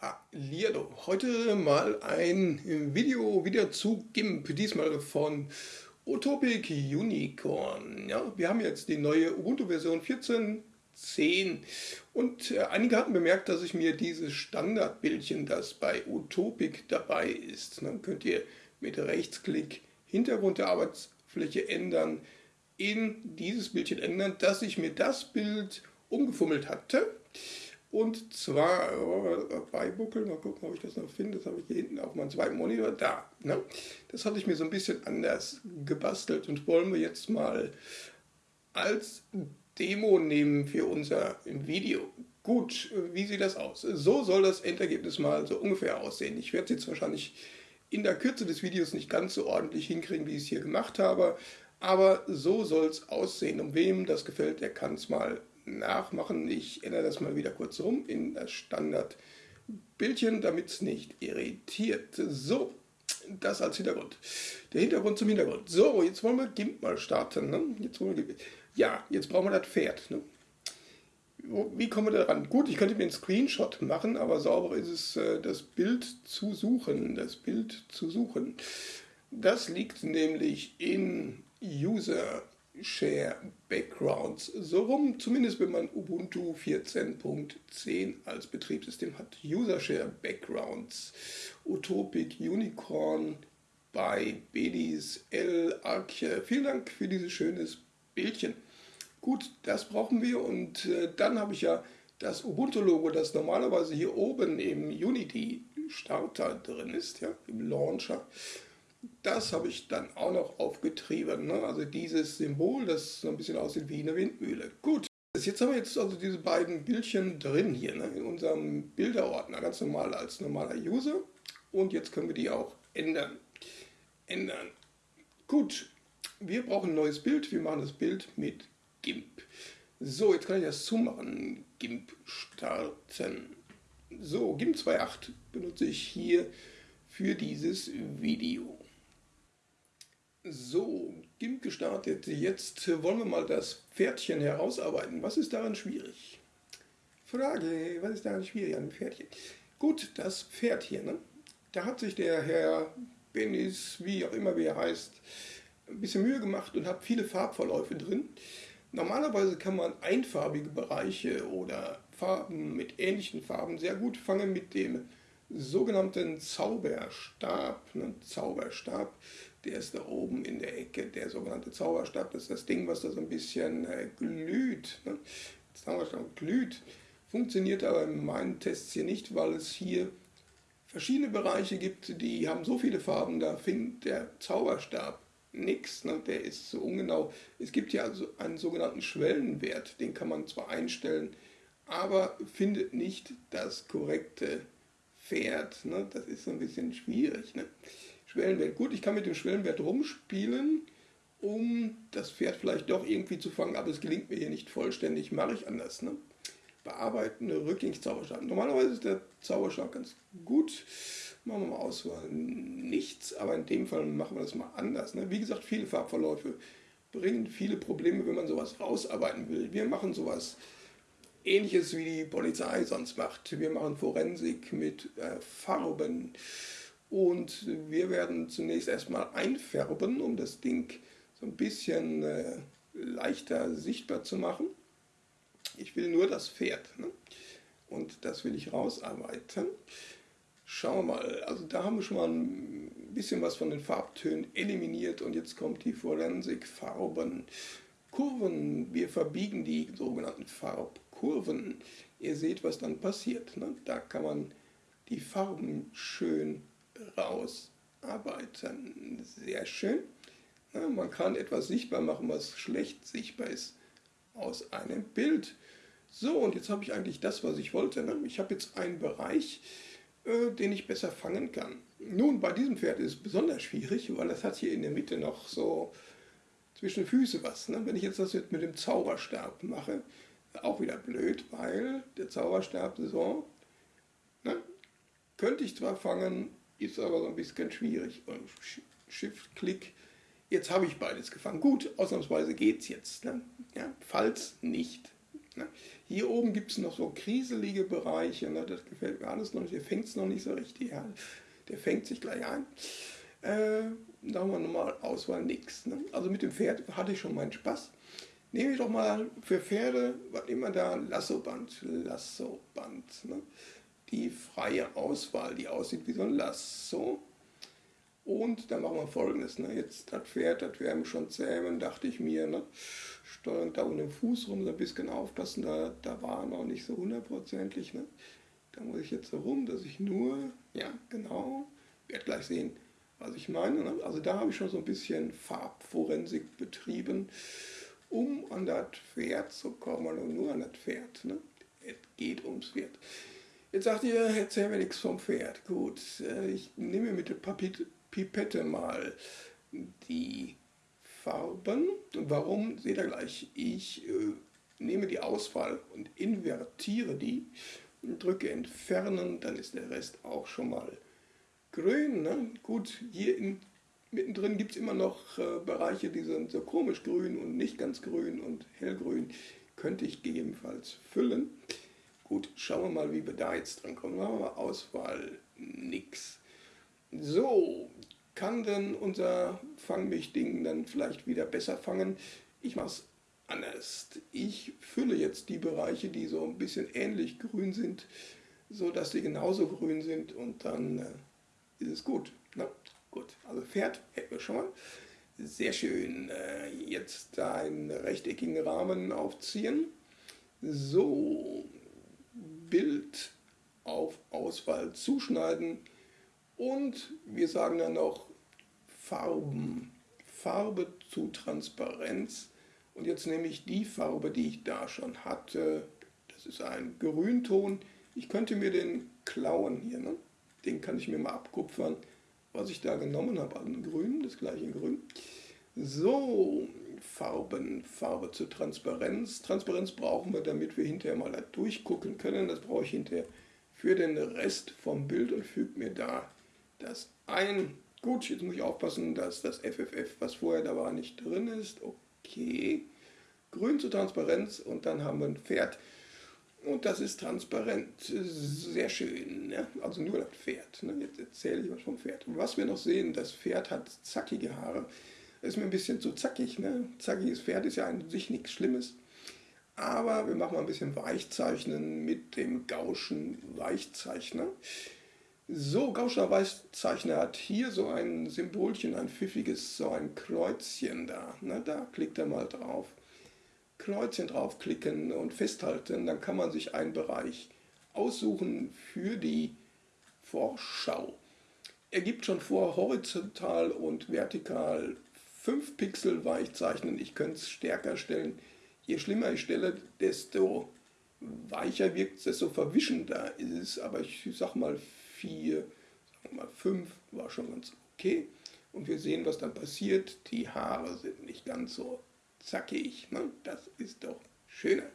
Hallihallo, heute mal ein Video wieder zu GIMP, diesmal von Utopic Unicorn. Ja, wir haben jetzt die neue Ubuntu-Version 14.10 und äh, einige hatten bemerkt, dass ich mir dieses Standardbildchen, das bei Utopic dabei ist, dann könnt ihr mit Rechtsklick Hintergrund der Arbeitsfläche ändern, in dieses Bildchen ändern, dass ich mir das Bild umgefummelt hatte. Und zwar äh, bei Buckel, mal gucken, ob ich das noch finde, das habe ich hier hinten auf meinem zweiten Monitor, da. Ne? Das hatte ich mir so ein bisschen anders gebastelt und wollen wir jetzt mal als Demo nehmen für unser Video. Gut, wie sieht das aus? So soll das Endergebnis mal so ungefähr aussehen. Ich werde es jetzt wahrscheinlich in der Kürze des Videos nicht ganz so ordentlich hinkriegen, wie ich es hier gemacht habe, aber so soll es aussehen. Und wem das gefällt, der kann es mal nachmachen. Ich ändere das mal wieder kurz rum in das Standardbildchen, damit es nicht irritiert. So, das als Hintergrund. Der Hintergrund zum Hintergrund. So, jetzt wollen wir GIMP mal starten. Ne? Jetzt wollen wir ja, jetzt brauchen wir das Pferd. Ne? Wie kommen wir da ran? Gut, ich könnte mir einen Screenshot machen, aber sauber ist es, äh, das Bild zu suchen. Das Bild zu suchen. Das liegt nämlich in User Share Backgrounds. So rum, zumindest wenn man Ubuntu 14.10 als Betriebssystem hat. User Share Backgrounds, Utopic Unicorn bei Bedis L Arche. Vielen Dank für dieses schönes Bildchen. Gut, das brauchen wir und äh, dann habe ich ja das Ubuntu-Logo, das normalerweise hier oben im Unity-Starter drin ist, ja, im Launcher das habe ich dann auch noch aufgetrieben. Ne? Also dieses Symbol, das so ein bisschen aussieht wie eine Windmühle. Gut, jetzt haben wir jetzt also diese beiden Bildchen drin hier ne? in unserem Bilderordner, ganz normal als normaler User. Und jetzt können wir die auch ändern. Ändern. Gut, wir brauchen ein neues Bild. Wir machen das Bild mit GIMP. So, jetzt kann ich das zumachen. GIMP starten. So, GIMP 2.8 benutze ich hier für dieses Video. So, GIMP gestartet. Jetzt wollen wir mal das Pferdchen herausarbeiten. Was ist daran schwierig? Frage, was ist daran schwierig an dem Pferdchen? Gut, das Pferd hier, ne? Da hat sich der Herr Benis, wie auch immer wie er heißt, ein bisschen Mühe gemacht und hat viele Farbverläufe drin. Normalerweise kann man einfarbige Bereiche oder Farben mit ähnlichen Farben sehr gut fangen mit dem sogenannten Zauberstab. Ne? Zauberstab, der ist da oben in der Ecke, der sogenannte Zauberstab. Das ist das Ding, was da so ein bisschen äh, glüht. Ne? Zauberstab glüht. Funktioniert aber in meinen Tests hier nicht, weil es hier verschiedene Bereiche gibt, die haben so viele Farben, da findet der Zauberstab nichts. Ne? Der ist so ungenau. Es gibt ja also einen sogenannten Schwellenwert, den kann man zwar einstellen, aber findet nicht das korrekte Pferd. Ne? Das ist so ein bisschen schwierig. Ne? Schwellenwert. Gut, ich kann mit dem Schwellenwert rumspielen, um das Pferd vielleicht doch irgendwie zu fangen, aber es gelingt mir hier nicht vollständig. Mache ich anders. Ne? Bearbeiten, Rückgängigszauberstab. Normalerweise ist der Zauberstab ganz gut. Machen wir mal Auswahl nichts, aber in dem Fall machen wir das mal anders. Ne? Wie gesagt, viele Farbverläufe bringen viele Probleme, wenn man sowas rausarbeiten will. Wir machen sowas ähnliches wie die Polizei sonst macht. Wir machen Forensik mit äh, Farben und wir werden zunächst erstmal einfärben, um das Ding so ein bisschen äh, leichter sichtbar zu machen. Ich will nur das Pferd ne? und das will ich rausarbeiten. Schauen wir mal, also da haben wir schon mal ein bisschen was von den Farbtönen eliminiert und jetzt kommt die Forensik Farben. Kurven, wir verbiegen die sogenannten Farbkurven. Ihr seht, was dann passiert. Ne? Da kann man die Farben schön rausarbeiten. Sehr schön. Ne? Man kann etwas sichtbar machen, was schlecht sichtbar ist aus einem Bild. So, und jetzt habe ich eigentlich das, was ich wollte. Ne? Ich habe jetzt einen Bereich, äh, den ich besser fangen kann. Nun, bei diesem Pferd ist es besonders schwierig, weil es hat hier in der Mitte noch so zwischen Füße was. Ne? Wenn ich jetzt das jetzt mit dem Zauberstab mache, auch wieder blöd, weil der Zauberstab so, ne? könnte ich zwar fangen, ist aber so ein bisschen schwierig. Shift-Klick, jetzt habe ich beides gefangen. Gut, ausnahmsweise geht es jetzt. Ne? Ja, falls nicht. Ne? Hier oben gibt es noch so kriselige Bereiche, ne? das gefällt mir alles noch nicht, der fängt es noch nicht so richtig an. Der fängt sich gleich ein. Äh, da haben wir nochmal Auswahl nix. Ne? Also mit dem Pferd hatte ich schon meinen Spaß. Nehme ich doch mal für Pferde, was immer da, Lassoband, Lassoband. Ne? Die freie Auswahl, die aussieht wie so ein Lasso. Und dann machen wir folgendes. Ne? Jetzt das Pferd, das werden wir schon zähmen, dachte ich mir. Ne? Steuern da unten den Fuß rum, so ein bisschen aufpassen, da, da war noch nicht so hundertprozentig. Ne? Da muss ich jetzt so rum, dass ich nur, ja genau, werde gleich sehen, was ich meine. Ne? Also da habe ich schon so ein bisschen Farbforensik betrieben, um an das Pferd zu kommen und nur an das Pferd. Ne? Es geht ums Pferd. Jetzt sagt ihr, erzähl mir nichts vom Pferd. Gut, äh, ich nehme mit der Pipette mal die Farben. Warum, seht ihr gleich. Ich äh, nehme die Auswahl und invertiere die, drücke Entfernen, dann ist der Rest auch schon mal grün. Ne? Gut, hier in, mittendrin gibt es immer noch äh, Bereiche, die sind so komisch grün und nicht ganz grün und hellgrün. Könnte ich gegebenenfalls füllen. Gut, schauen wir mal, wie wir da jetzt dran kommen. Machen wir mal Auswahl, nix. So, kann denn unser Fangmich-Ding dann vielleicht wieder besser fangen? Ich mache es anders. Ich fülle jetzt die Bereiche, die so ein bisschen ähnlich grün sind, so dass sie genauso grün sind und dann äh, ist es gut. Na, gut, also Pferd hätten wir schon mal. Sehr schön. Äh, jetzt einen rechteckigen Rahmen aufziehen. So, Bild auf Auswahl zuschneiden. Und wir sagen dann noch Farben, Farbe zu Transparenz. Und jetzt nehme ich die Farbe, die ich da schon hatte, das ist ein Grünton, ich könnte mir den klauen hier, ne? den kann ich mir mal abkupfern, was ich da genommen habe an Grün, das gleiche Grün. So, Farben, Farbe zur Transparenz. Transparenz brauchen wir, damit wir hinterher mal da durchgucken können. Das brauche ich hinterher für den Rest vom Bild und füge mir da das ein. Gut, jetzt muss ich aufpassen, dass das FFF, was vorher da war, nicht drin ist. Okay. Grün zur Transparenz und dann haben wir ein Pferd. Und das ist transparent. Sehr schön. Ne? Also nur das Pferd. Ne? Jetzt erzähle ich was vom Pferd. Was wir noch sehen, das Pferd hat zackige Haare ist mir ein bisschen zu zackig. Ne? Zackiges Pferd ist ja an sich nichts Schlimmes. Aber wir machen mal ein bisschen Weichzeichnen mit dem Gauschen Weichzeichner. So, Gauscher Weichzeichner hat hier so ein Symbolchen, ein pfiffiges, so ein Kreuzchen da. Ne? Da klickt er mal drauf. Kreuzchen draufklicken und festhalten, dann kann man sich einen Bereich aussuchen für die Vorschau. Er gibt schon vor, horizontal und vertikal 5 Pixel weich zeichnen. Ich könnte es stärker stellen. Je schlimmer ich stelle, desto weicher wirkt es, desto verwischender ist es. Aber ich sag mal 4, sag mal 5 war schon ganz okay. Und wir sehen, was dann passiert. Die Haare sind nicht ganz so zackig. Ne? Das ist doch schöner.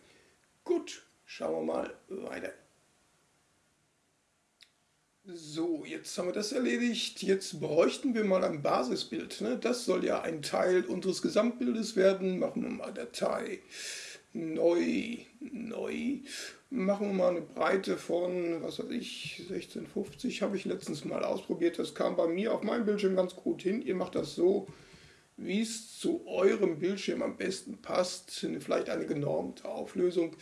Gut, schauen wir mal weiter. So, jetzt haben wir das erledigt. Jetzt bräuchten wir mal ein Basisbild. Ne? Das soll ja ein Teil unseres Gesamtbildes werden. Machen wir mal Datei. Neu. Neu. Machen wir mal eine Breite von, was weiß ich, 1650 habe ich letztens mal ausprobiert. Das kam bei mir auf meinem Bildschirm ganz gut hin. Ihr macht das so, wie es zu eurem Bildschirm am besten passt. Vielleicht eine genormte Auflösung.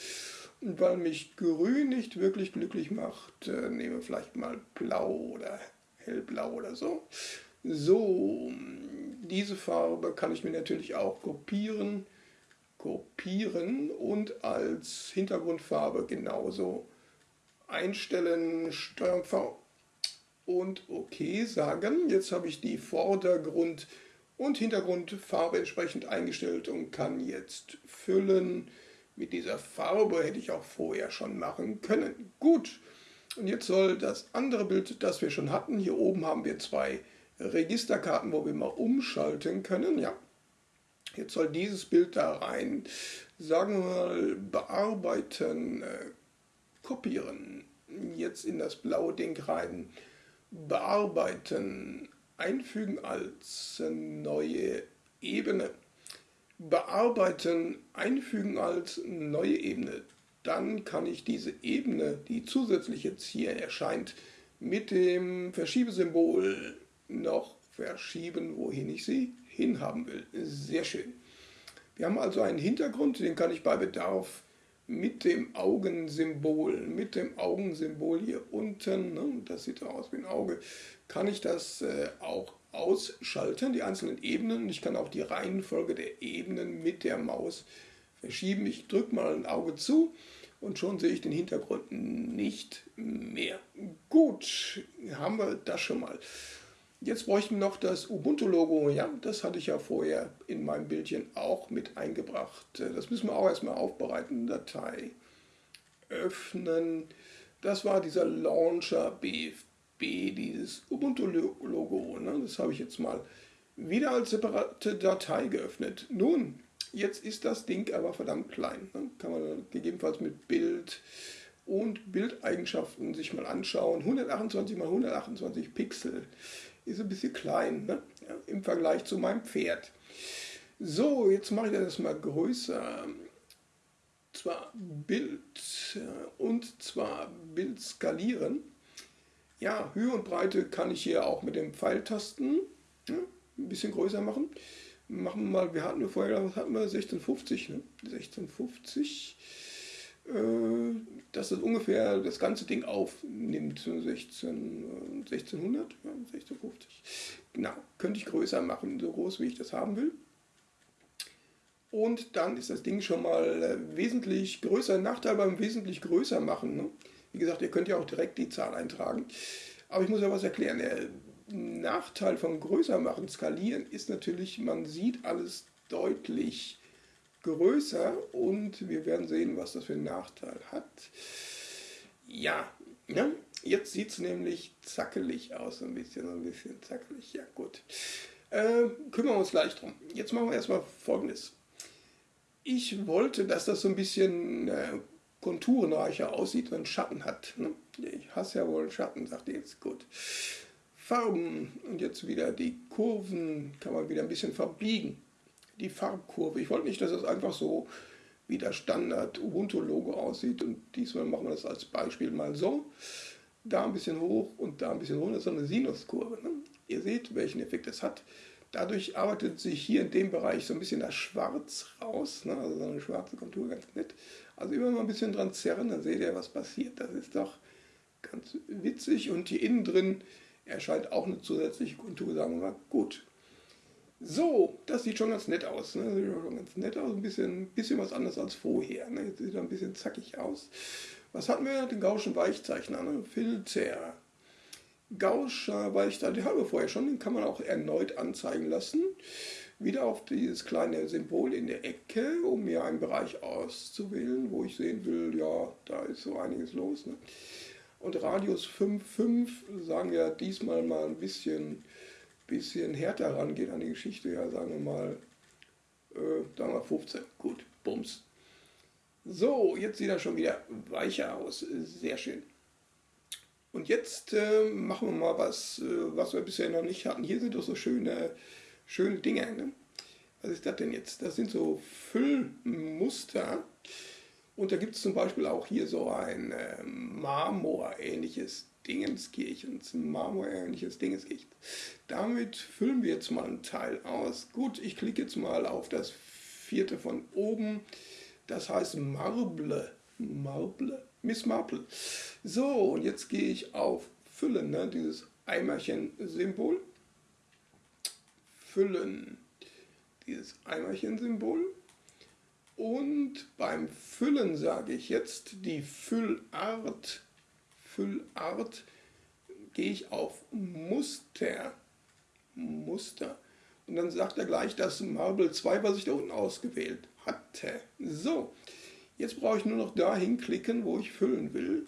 Weil mich grün nicht wirklich glücklich macht, äh, nehme vielleicht mal blau oder hellblau oder so. So, diese Farbe kann ich mir natürlich auch kopieren, kopieren und als Hintergrundfarbe genauso einstellen, Steuerung V und OK sagen. Jetzt habe ich die Vordergrund- und Hintergrundfarbe entsprechend eingestellt und kann jetzt füllen, mit dieser Farbe hätte ich auch vorher schon machen können. Gut, und jetzt soll das andere Bild, das wir schon hatten, hier oben haben wir zwei Registerkarten, wo wir mal umschalten können. Ja, jetzt soll dieses Bild da rein, sagen wir mal, bearbeiten, äh, kopieren, jetzt in das blaue Ding rein, bearbeiten, einfügen als neue Ebene bearbeiten, einfügen als neue Ebene. dann kann ich diese Ebene, die zusätzlich jetzt hier erscheint, mit dem Verschiebesymbol noch verschieben, wohin ich sie hinhaben will. Sehr schön. Wir haben also einen Hintergrund, den kann ich bei Bedarf mit dem Augensymbol, mit dem Augensymbol hier unten, ne, das sieht aus wie ein Auge, kann ich das äh, auch ausschalten, die einzelnen Ebenen. Ich kann auch die Reihenfolge der Ebenen mit der Maus verschieben. Ich drücke mal ein Auge zu und schon sehe ich den Hintergrund nicht mehr. Gut, haben wir das schon mal. Jetzt bräuchten wir noch das Ubuntu-Logo. Ja, das hatte ich ja vorher in meinem Bildchen auch mit eingebracht. Das müssen wir auch erstmal aufbereiten. Datei öffnen. Das war dieser Launcher BFB, dieses Ubuntu-Logo. Ne? Das habe ich jetzt mal wieder als separate Datei geöffnet. Nun, Jetzt ist das Ding aber verdammt klein. Ne? Kann man gegebenenfalls mit Bild und Bildeigenschaften sich mal anschauen. 128 x 128 Pixel ist ein bisschen klein ne? ja, im Vergleich zu meinem Pferd. So, jetzt mache ich das mal größer. Zwar Bild und zwar Bild skalieren. Ja, Höhe und Breite kann ich hier auch mit den Pfeiltasten ja, ein bisschen größer machen machen wir mal, wir hatten vorher, was hatten wir, 1650, ne? 1650, äh, dass das ungefähr das ganze Ding aufnimmt, 16, 1600, ja, 1650. Genau, könnte ich größer machen, so groß wie ich das haben will. Und dann ist das Ding schon mal äh, wesentlich größer. Nachteil beim wesentlich größer machen. Ne? Wie gesagt, ihr könnt ja auch direkt die Zahl eintragen. Aber ich muss ja was erklären. Nachteil vom Größermachen, Skalieren ist natürlich, man sieht alles deutlich größer und wir werden sehen, was das für einen Nachteil hat. Ja, ja jetzt sieht es nämlich zackelig aus, ein bisschen, ein bisschen zackelig. Ja, gut. Äh, kümmern wir uns gleich drum. Jetzt machen wir erstmal folgendes. Ich wollte, dass das so ein bisschen äh, konturenreicher aussieht und Schatten hat. Ne? Ich hasse ja wohl Schatten, sagt ihr jetzt. Gut. Farben und jetzt wieder die Kurven kann man wieder ein bisschen verbiegen. Die Farbkurve. Ich wollte nicht, dass es einfach so wie das Standard Ubuntu-Logo aussieht und diesmal machen wir das als Beispiel mal so. Da ein bisschen hoch und da ein bisschen runter, so eine Sinuskurve. Ne? Ihr seht, welchen Effekt es hat. Dadurch arbeitet sich hier in dem Bereich so ein bisschen das Schwarz raus, ne? also so eine schwarze Kontur, ganz nett. Also immer mal ein bisschen dran zerren, dann seht ihr, was passiert. Das ist doch ganz witzig und hier innen drin erscheint auch eine zusätzliche Kontur, sagen wir mal, gut. So, das sieht schon ganz nett aus. Ne? Sieht schon ganz nett aus, ein bisschen, bisschen was anderes als vorher. Ne? Jetzt sieht er ein bisschen zackig aus. Was hatten wir? Den Gaußschen Weichzeichner, ne? Filter. Den haben wir vorher schon, den kann man auch erneut anzeigen lassen. Wieder auf dieses kleine Symbol in der Ecke, um mir einen Bereich auszuwählen, wo ich sehen will, ja, da ist so einiges los. Ne? Und Radius 5,5 sagen wir diesmal mal ein bisschen, bisschen härter rangehen an die Geschichte. Ja, sagen wir mal, äh, sagen wir 15. Gut, Bums. So, jetzt sieht er schon wieder weicher aus. Sehr schön. Und jetzt äh, machen wir mal was, äh, was wir bisher noch nicht hatten. Hier sind doch so schöne, schöne Dinge. Ne? Was ist das denn jetzt? Das sind so Füllmuster. Und da gibt es zum Beispiel auch hier so ein äh, Marmor-ähnliches Dingenskirchens, Marmor-ähnliches Dingenskirchen. Damit füllen wir jetzt mal einen Teil aus. Gut, ich klicke jetzt mal auf das vierte von oben. Das heißt Marble. Marble. Miss Marple. So, und jetzt gehe ich auf Füllen, ne, dieses Eimerchen-Symbol. Füllen. Dieses Eimerchen-Symbol. Und beim Füllen sage ich jetzt die Füllart. Füllart gehe ich auf Muster. Muster. Und dann sagt er gleich das Marble 2, was ich da unten ausgewählt hatte. So, jetzt brauche ich nur noch dahin klicken, wo ich füllen will.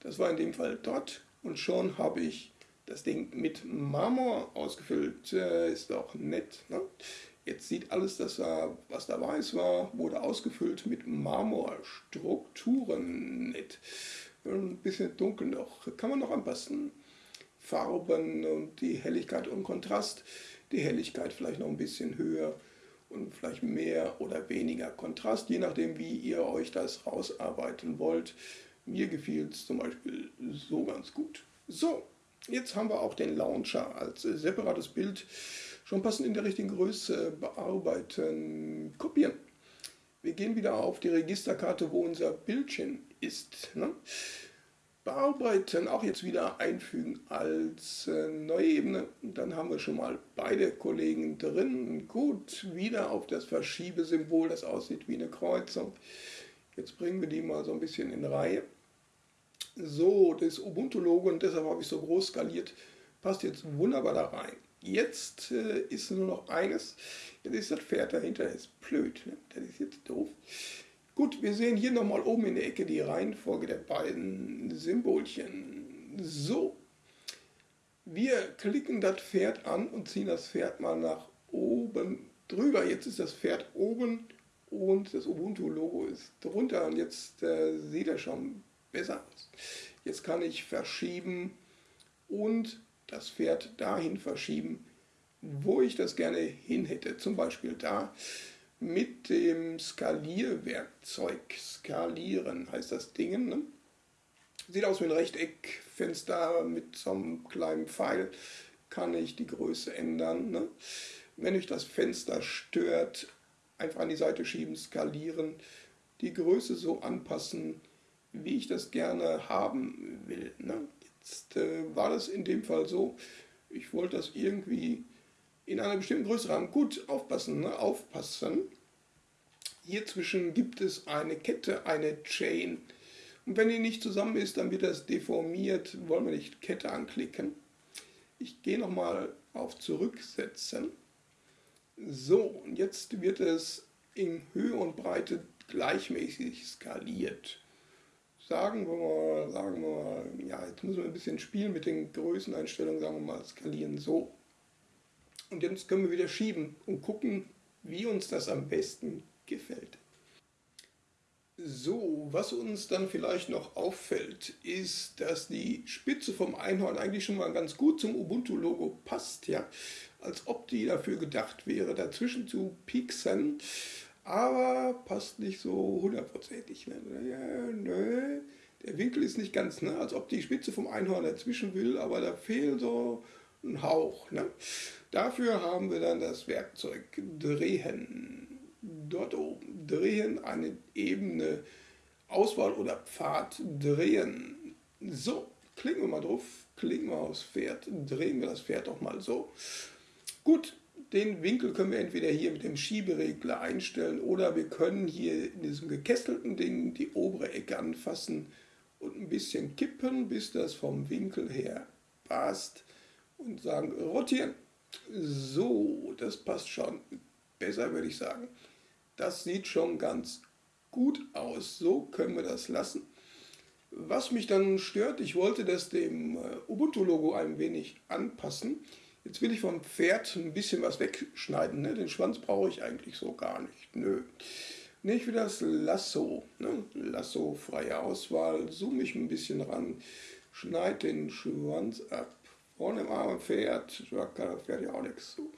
Das war in dem Fall dort. Und schon habe ich das Ding mit Marmor ausgefüllt. Ist doch nett. Ne? Jetzt sieht alles, das da, was da weiß war, wurde ausgefüllt mit Marmorstrukturen. Nett. Ein bisschen dunkel noch. Kann man noch anpassen. Farben und die Helligkeit und Kontrast. Die Helligkeit vielleicht noch ein bisschen höher und vielleicht mehr oder weniger Kontrast, je nachdem, wie ihr euch das rausarbeiten wollt. Mir gefiel es zum Beispiel so ganz gut. So, jetzt haben wir auch den Launcher als separates Bild schon passend in der richtigen Größe bearbeiten, kopieren. Wir gehen wieder auf die Registerkarte, wo unser Bildchen ist. Ne? Bearbeiten, auch jetzt wieder einfügen als äh, neue Ebene. Dann haben wir schon mal beide Kollegen drin. Gut, wieder auf das Verschiebesymbol, das aussieht wie eine Kreuzung. Jetzt bringen wir die mal so ein bisschen in Reihe. So, das Ubuntu-Logo, und deshalb habe ich so groß skaliert, passt jetzt wunderbar da rein. Jetzt äh, ist nur noch eines, jetzt ist das Pferd dahinter, das ist blöd, ne? das ist jetzt doof. Gut, wir sehen hier nochmal oben in der Ecke die Reihenfolge der beiden Symbolchen. So, wir klicken das Pferd an und ziehen das Pferd mal nach oben drüber. Jetzt ist das Pferd oben und das Ubuntu-Logo ist drunter und jetzt äh, sieht er schon besser aus. Jetzt kann ich verschieben und das Pferd dahin verschieben, wo ich das gerne hin hätte. Zum Beispiel da mit dem Skalierwerkzeug. Skalieren heißt das Ding. Ne? Sieht aus wie ein Rechteckfenster mit so einem kleinen Pfeil. Kann ich die Größe ändern. Ne? Wenn euch das Fenster stört, einfach an die Seite schieben, skalieren, die Größe so anpassen, wie ich das gerne haben will. Ne? Jetzt äh, war das in dem Fall so, ich wollte das irgendwie in einer bestimmten Größe haben. Gut, aufpassen, ne? aufpassen. Hier zwischen gibt es eine Kette, eine Chain. Und wenn die nicht zusammen ist, dann wird das deformiert. Wollen wir nicht Kette anklicken. Ich gehe nochmal auf Zurücksetzen. So, und jetzt wird es in Höhe und Breite gleichmäßig skaliert sagen wir mal, sagen wir mal, ja, jetzt müssen wir ein bisschen spielen mit den Größeneinstellungen, sagen wir mal, skalieren so. Und jetzt können wir wieder schieben und gucken, wie uns das am besten gefällt. So, was uns dann vielleicht noch auffällt, ist, dass die Spitze vom Einhorn eigentlich schon mal ganz gut zum Ubuntu-Logo passt, ja, als ob die dafür gedacht wäre, dazwischen zu pieksen aber passt nicht so hundertprozentig. Ja, nö, der Winkel ist nicht ganz, ne? als ob die Spitze vom Einhorn dazwischen will, aber da fehlt so ein Hauch. Ne? Dafür haben wir dann das Werkzeug Drehen. Dort oben drehen, eine Ebene Auswahl oder Pfad drehen. So, klicken wir mal drauf, klicken wir aufs Pferd, drehen wir das Pferd doch mal so. Gut, den Winkel können wir entweder hier mit dem Schieberegler einstellen oder wir können hier in diesem gekesselten Ding die obere Ecke anfassen und ein bisschen kippen, bis das vom Winkel her passt und sagen rotieren. So, das passt schon besser, würde ich sagen. Das sieht schon ganz gut aus. So können wir das lassen. Was mich dann stört, ich wollte das dem äh, Ubuntu-Logo ein wenig anpassen. Jetzt will ich vom Pferd ein bisschen was wegschneiden. Ne? Den Schwanz brauche ich eigentlich so gar nicht. Nö. Ne, ich das Lasso. Ne? Lasso, freie Auswahl. Zoome ich ein bisschen ran. Schneide den Schwanz ab. Vorne im armen Pferd. Kann das Pferd ja auch nichts zu.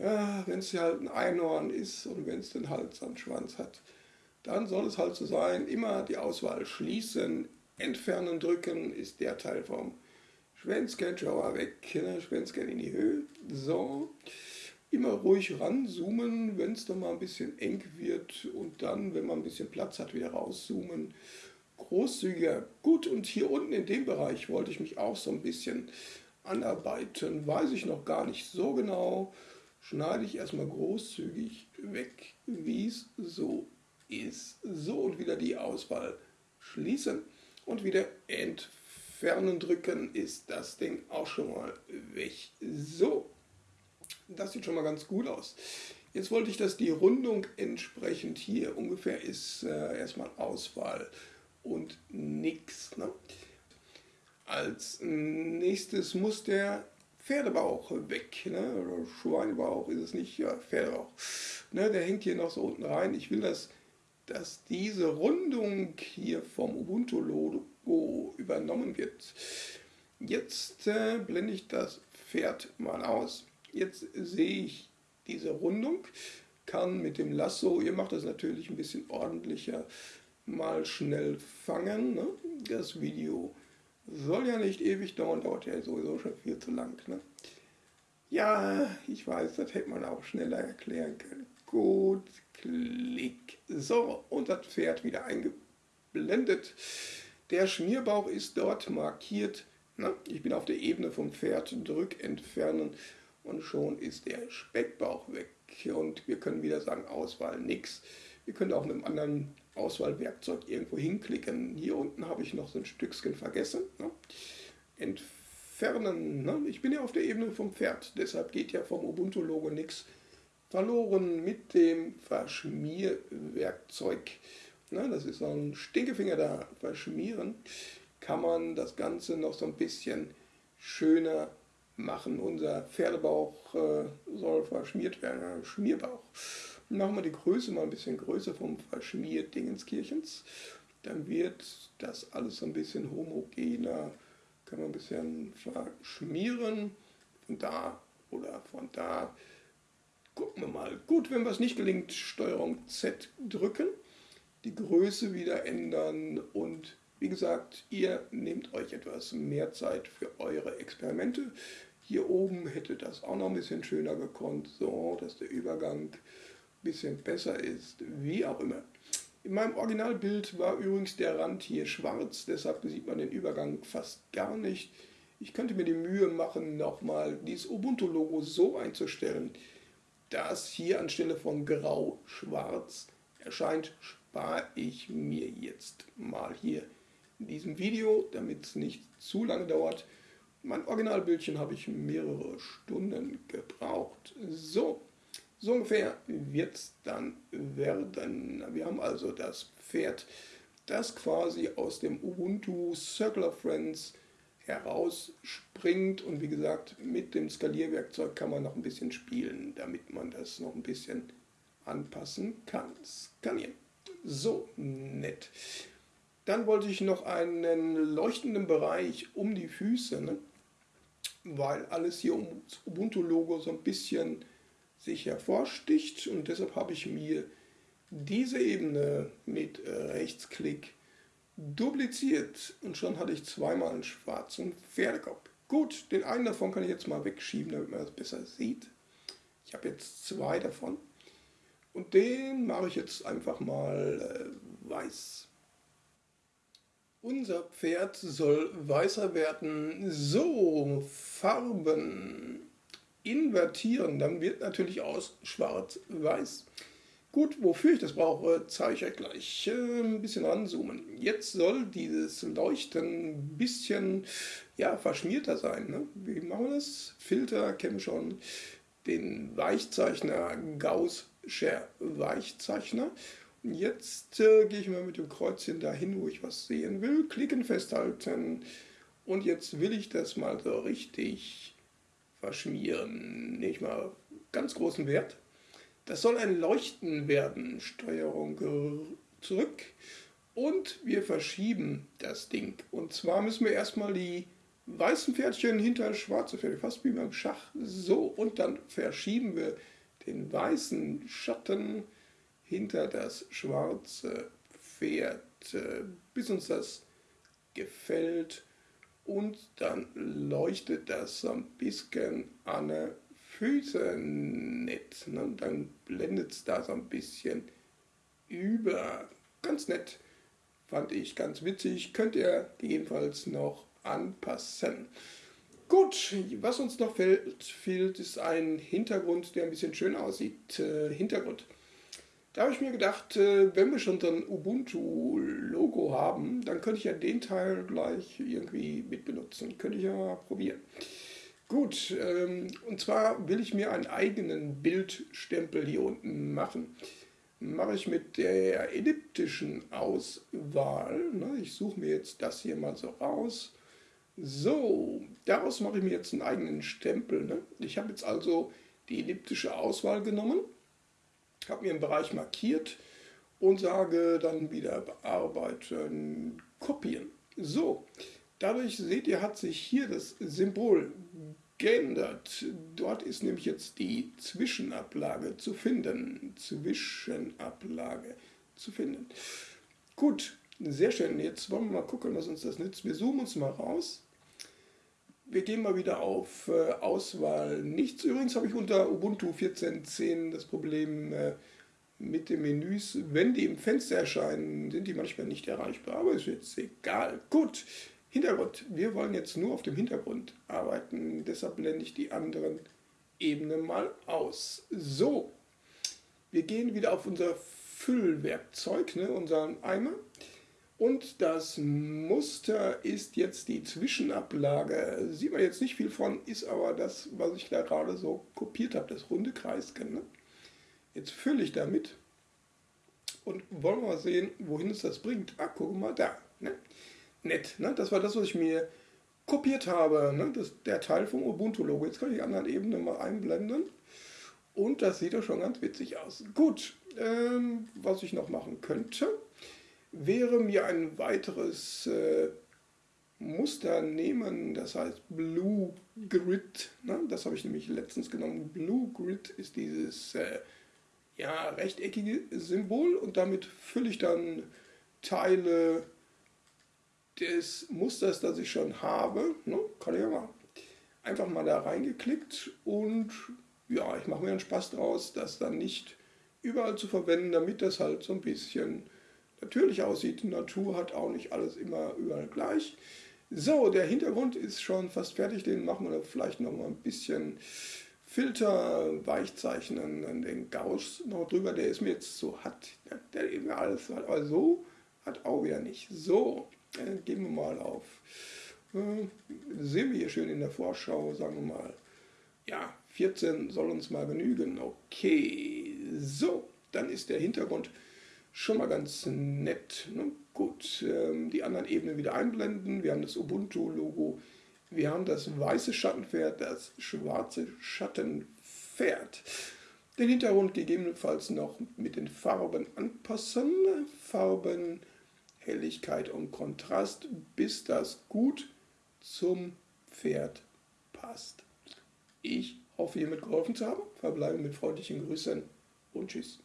Ja, wenn es halt ein Einhorn ist und wenn es den Hals am Schwanz hat, dann soll es halt so sein. Immer die Auswahl schließen. Entfernen drücken ist der Teil vom Schwänzchen, schau mal weg, ne? Schwänzchen in die Höhe. So, immer ruhig ranzoomen, wenn es dann mal ein bisschen eng wird und dann, wenn man ein bisschen Platz hat, wieder rauszoomen. Großzügiger. Gut, und hier unten in dem Bereich wollte ich mich auch so ein bisschen anarbeiten. Weiß ich noch gar nicht so genau. Schneide ich erstmal großzügig weg, wie es so ist. So, und wieder die Auswahl schließen und wieder entfernen drücken ist das Ding auch schon mal weg. So, das sieht schon mal ganz gut aus. Jetzt wollte ich, dass die Rundung entsprechend hier ungefähr ist, äh, erstmal Auswahl und nix. Ne? Als nächstes muss der Pferdebauch weg. Ne? Oder Schweinebauch ist es nicht, ja, Pferdebauch. Ne? Der hängt hier noch so unten rein. Ich will, dass, dass diese Rundung hier vom Ubuntu-Logo Go übernommen wird. Jetzt äh, blende ich das Pferd mal aus. Jetzt sehe ich diese Rundung, kann mit dem Lasso. Ihr macht das natürlich ein bisschen ordentlicher. Mal schnell fangen. Ne? Das Video soll ja nicht ewig dauern, dauert ja sowieso schon viel zu lang. Ne? Ja, ich weiß, das hätte man auch schneller erklären können. Gut, Klick. So, und das Pferd wieder eingeblendet. Der Schmierbauch ist dort markiert. Na, ich bin auf der Ebene vom Pferd, drück entfernen und schon ist der Speckbauch weg. Und wir können wieder sagen, Auswahl nix. Wir können auch mit einem anderen Auswahlwerkzeug irgendwo hinklicken. Hier unten habe ich noch so ein Stückchen vergessen. Ne? Entfernen. Ne? Ich bin ja auf der Ebene vom Pferd, deshalb geht ja vom Ubuntu-Logo nichts verloren mit dem Verschmierwerkzeug. Ne? Das ist so ein Stinkefinger da verschmieren. Kann man das Ganze noch so ein bisschen schöner machen. Unser Pferdebauch äh, soll verschmiert werden, Schmierbauch. Machen wir die Größe mal ein bisschen größer vom Verschmierdingenskirchens. Dann wird das alles so ein bisschen homogener. Kann man ein bisschen verschmieren. Von da oder von da. Gucken wir mal. Gut, wenn was nicht gelingt, Steuerung Z drücken. Die Größe wieder ändern und wie gesagt, ihr nehmt euch etwas mehr Zeit für eure Experimente. Hier oben hätte das auch noch ein bisschen schöner gekonnt, so dass der Übergang bisschen besser ist, wie auch immer. In meinem Originalbild war übrigens der Rand hier schwarz, deshalb sieht man den Übergang fast gar nicht. Ich könnte mir die Mühe machen, nochmal dieses Ubuntu-Logo so einzustellen, dass hier anstelle von grau-schwarz erscheint, spare ich mir jetzt mal hier in diesem Video, damit es nicht zu lange dauert. Mein Originalbildchen habe ich mehrere Stunden gebraucht. So, so ungefähr wird es dann werden. Wir haben also das Pferd, das quasi aus dem Ubuntu Circular Friends herausspringt und wie gesagt mit dem Skalierwerkzeug kann man noch ein bisschen spielen, damit man das noch ein bisschen anpassen kann. Skalieren. So, nett. Dann wollte ich noch einen leuchtenden Bereich um die Füße, ne? weil alles hier um das Ubuntu-Logo so ein bisschen sich hervorsticht und deshalb habe ich mir diese Ebene mit äh, Rechtsklick dupliziert und schon hatte ich zweimal einen schwarzen Pferdekopf. Gut, den einen davon kann ich jetzt mal wegschieben, damit man das besser sieht. Ich habe jetzt zwei davon und den mache ich jetzt einfach mal äh, weiß. Unser Pferd soll weißer werden. So, Farben invertieren, dann wird natürlich aus schwarz-weiß. Gut, wofür ich das brauche, zeige ich euch gleich. Ein bisschen ranzoomen. Jetzt soll dieses Leuchten ein bisschen ja, verschmierter sein. Ne? Wie machen wir das? Filter kennen wir schon. Den Weichzeichner Gaußscher Weichzeichner. Und jetzt äh, gehe ich mal mit dem Kreuzchen dahin, wo ich was sehen will. Klicken, festhalten. Und jetzt will ich das mal so richtig verschmieren. Nicht mal ganz großen Wert. Das soll ein Leuchten werden. Steuerung zurück. Und wir verschieben das Ding. Und zwar müssen wir erstmal die weißen Pferdchen hinter schwarze Pferde, fast wie beim Schach. So, und dann verschieben wir den weißen Schatten hinter das schwarze Pferd, äh, bis uns das gefällt und dann leuchtet das so ein bisschen an den Füßen nicht. Ne? Dann blendet es da so ein bisschen über. Ganz nett, fand ich ganz witzig. Könnt ihr jedenfalls noch anpassen. Gut, was uns noch fehlt, fehlt ist ein Hintergrund, der ein bisschen schön aussieht. Äh, Hintergrund. Da habe ich mir gedacht, äh, wenn wir schon so ein Ubuntu-Logo haben, dann könnte ich ja den Teil gleich irgendwie mitbenutzen. Könnte ich ja mal probieren. Gut, ähm, und zwar will ich mir einen eigenen Bildstempel hier unten machen. Mache ich mit der elliptischen Auswahl. Ne? Ich suche mir jetzt das hier mal so raus. So, daraus mache ich mir jetzt einen eigenen Stempel. Ne? Ich habe jetzt also die elliptische Auswahl genommen habe mir einen Bereich markiert und sage dann wieder bearbeiten, kopieren. So, dadurch seht ihr, hat sich hier das Symbol geändert. Dort ist nämlich jetzt die Zwischenablage zu finden. Zwischenablage zu finden. Gut, sehr schön. Jetzt wollen wir mal gucken, was uns das nützt. Wir zoomen uns mal raus. Wir gehen mal wieder auf äh, Auswahl nichts. Übrigens habe ich unter Ubuntu 14.10 das Problem äh, mit den Menüs. Wenn die im Fenster erscheinen, sind die manchmal nicht erreichbar, aber ist jetzt egal. Gut, Hintergrund. Wir wollen jetzt nur auf dem Hintergrund arbeiten, deshalb blende ich die anderen Ebenen mal aus. So, wir gehen wieder auf unser Füllwerkzeug, ne, unseren Eimer. Und das Muster ist jetzt die Zwischenablage. Sieht man jetzt nicht viel von, ist aber das, was ich da gerade so kopiert habe, das runde Kreisken. Ne? Jetzt fülle ich damit und wollen wir mal sehen, wohin es das bringt. Ah, guck mal da. Ne? nett. Ne? Das war das, was ich mir kopiert habe. Ne? Das, der Teil vom Ubuntu-Logo. Jetzt kann ich die anderen Ebenen mal einblenden. Und das sieht doch schon ganz witzig aus. Gut, ähm, was ich noch machen könnte, wäre mir ein weiteres äh, Muster nehmen, das heißt Blue Grid. Ne? Das habe ich nämlich letztens genommen. Blue Grid ist dieses äh, ja, rechteckige Symbol und damit fülle ich dann Teile des Musters, das ich schon habe, ne, kann ich ja mal einfach mal da reingeklickt und ja, ich mache mir einen Spaß draus, das dann nicht überall zu verwenden, damit das halt so ein bisschen natürlich aussieht. Natur hat auch nicht alles immer überall gleich. So, der Hintergrund ist schon fast fertig, den machen wir vielleicht noch mal ein bisschen Filter, Weichzeichnen, den Gauss noch drüber, der ist mir jetzt so hat, der eben alles hat, aber so hat auch wieder nicht. So, äh, gehen wir mal auf. Äh, sehen wir hier schön in der Vorschau, sagen wir mal, ja, 14 soll uns mal genügen. Okay, so, dann ist der Hintergrund schon mal ganz nett. Ne? Gut, ähm, die anderen Ebenen wieder einblenden. Wir haben das Ubuntu-Logo. Wir haben das weiße Schattenpferd, das schwarze Schattenpferd. Den Hintergrund gegebenenfalls noch mit den Farben anpassen. Farben Helligkeit und Kontrast, bis das gut zum Pferd passt. Ich hoffe, hiermit geholfen zu haben. Verbleibe mit freundlichen Grüßen und Tschüss.